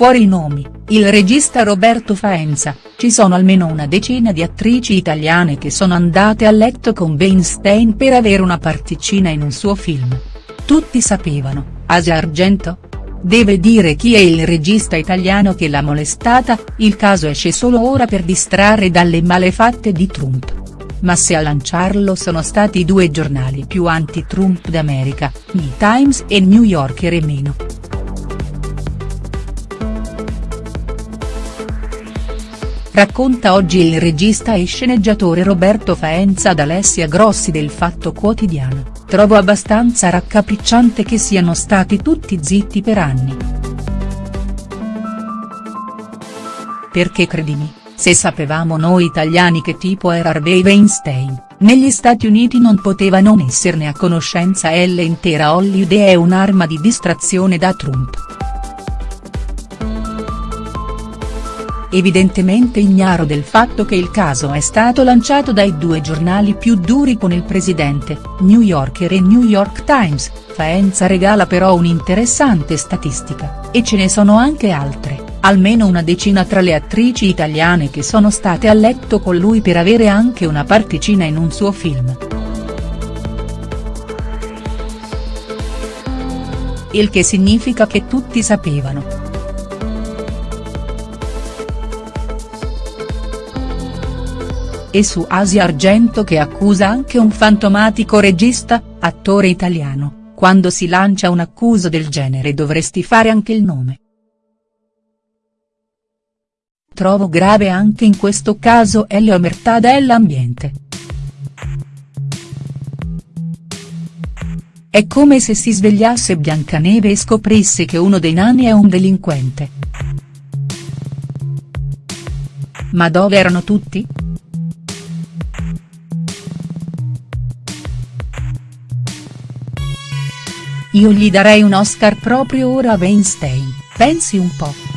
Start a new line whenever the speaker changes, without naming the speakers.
fuori i nomi, il regista Roberto Faenza, ci sono almeno una decina di attrici italiane che sono andate a letto con Weinstein per avere una particina in un suo film. Tutti sapevano, Asia Argento? Deve dire chi è il regista italiano che l'ha molestata, il caso esce solo ora per distrarre dalle malefatte di Trump. Ma se a lanciarlo sono stati i due giornali più anti-Trump d'America, New Times e New Yorker e meno. Racconta oggi il regista e sceneggiatore Roberto Faenza ad Alessia Grossi del Fatto Quotidiano, trovo abbastanza raccapricciante che siano stati tutti zitti per anni. Perché credimi, se sapevamo noi italiani che tipo era Harvey Weinstein, negli Stati Uniti non poteva non esserne a conoscenza e l'intera Hollywood è un'arma di distrazione da Trump. Evidentemente ignaro del fatto che il caso è stato lanciato dai due giornali più duri con il presidente, New Yorker e New York Times, Faenza regala però un'interessante statistica, e ce ne sono anche altre, almeno una decina tra le attrici italiane che sono state a letto con lui per avere anche una particina in un suo film. Il che significa che tutti sapevano. E su Asia Argento che accusa anche un fantomatico regista, attore italiano, quando si lancia un'accusa del genere dovresti fare anche il nome. Trovo grave anche in questo caso è l'omertà dell'ambiente. È come se si svegliasse Biancaneve e scoprisse che uno dei nani è un delinquente. Ma dove erano tutti?. Io gli darei un Oscar proprio ora a Weinstein, pensi un po'.